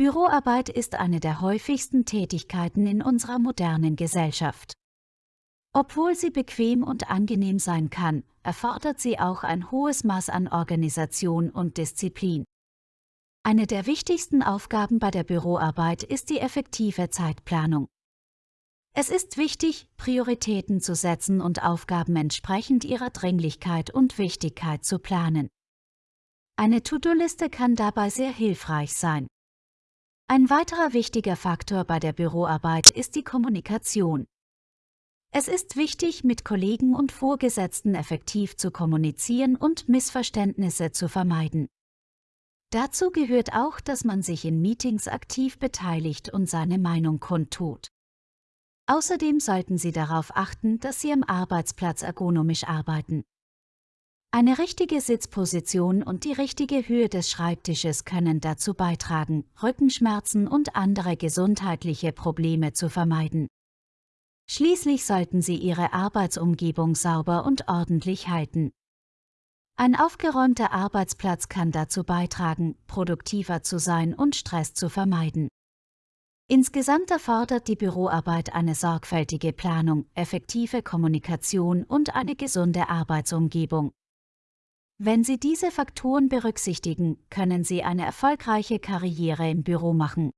Büroarbeit ist eine der häufigsten Tätigkeiten in unserer modernen Gesellschaft. Obwohl sie bequem und angenehm sein kann, erfordert sie auch ein hohes Maß an Organisation und Disziplin. Eine der wichtigsten Aufgaben bei der Büroarbeit ist die effektive Zeitplanung. Es ist wichtig, Prioritäten zu setzen und Aufgaben entsprechend ihrer Dringlichkeit und Wichtigkeit zu planen. Eine To-Do-Liste kann dabei sehr hilfreich sein. Ein weiterer wichtiger Faktor bei der Büroarbeit ist die Kommunikation. Es ist wichtig, mit Kollegen und Vorgesetzten effektiv zu kommunizieren und Missverständnisse zu vermeiden. Dazu gehört auch, dass man sich in Meetings aktiv beteiligt und seine Meinung kundtut. Außerdem sollten Sie darauf achten, dass Sie am Arbeitsplatz ergonomisch arbeiten. Eine richtige Sitzposition und die richtige Höhe des Schreibtisches können dazu beitragen, Rückenschmerzen und andere gesundheitliche Probleme zu vermeiden. Schließlich sollten Sie Ihre Arbeitsumgebung sauber und ordentlich halten. Ein aufgeräumter Arbeitsplatz kann dazu beitragen, produktiver zu sein und Stress zu vermeiden. Insgesamt erfordert die Büroarbeit eine sorgfältige Planung, effektive Kommunikation und eine gesunde Arbeitsumgebung. Wenn Sie diese Faktoren berücksichtigen, können Sie eine erfolgreiche Karriere im Büro machen.